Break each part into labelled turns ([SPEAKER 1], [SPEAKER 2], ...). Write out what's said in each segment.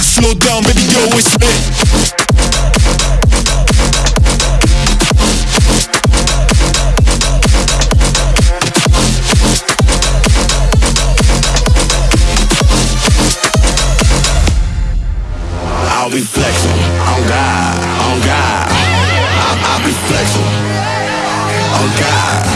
[SPEAKER 1] Slow down, baby, yo, it's me. be flexing. On God, on God. I, I be flexing. On God.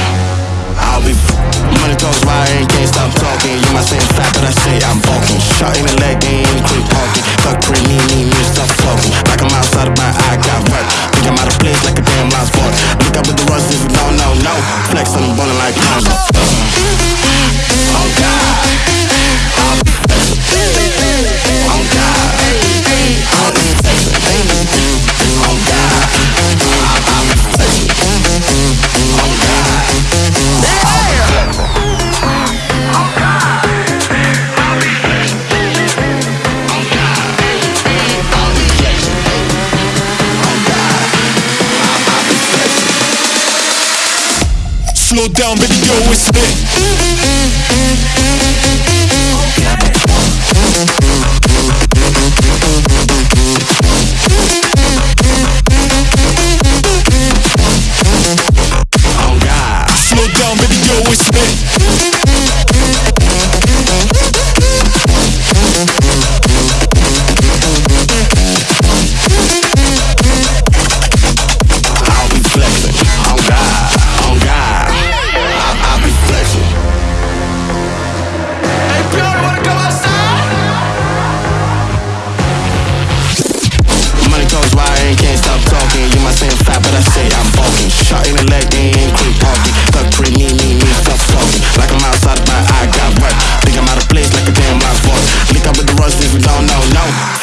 [SPEAKER 1] slow down, baby, yo, it's lit.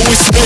[SPEAKER 1] always